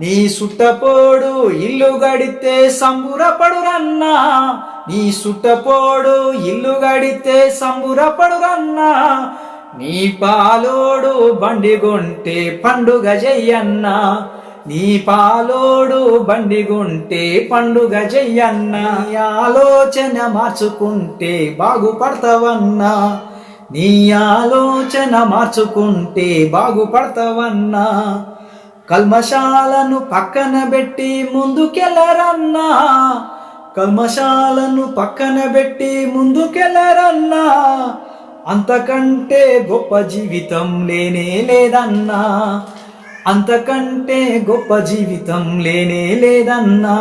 నీ సుట్టపోడు ఇల్లు గడితే సంబురపడురన్నా. నీ సుట్టపోడు ఇల్లు గడితే సంబురపడురన్నా. నీ పాలోడు బండి పండుగ చెయ్యన్నా నీ పాలోడు బండి పండుగ చెయ్యన్నా ఆలోచన మార్చుకుంటే బాగుపడతావన్నా. నీ ఆలోచన మార్చుకుంటే బాగుపడతావన్నా. కల్మశాలను పక్కన పెట్టి ముందుకెళ్ళరన్నా కల్మశాలను పక్కన పెట్టి ముందుకెళ్ళరన్నా అంతకంటే గొప్ప జీవితం లేనే లేదన్నా. అంతకంటే గొప్ప జీవితం లేనే లేదన్నా.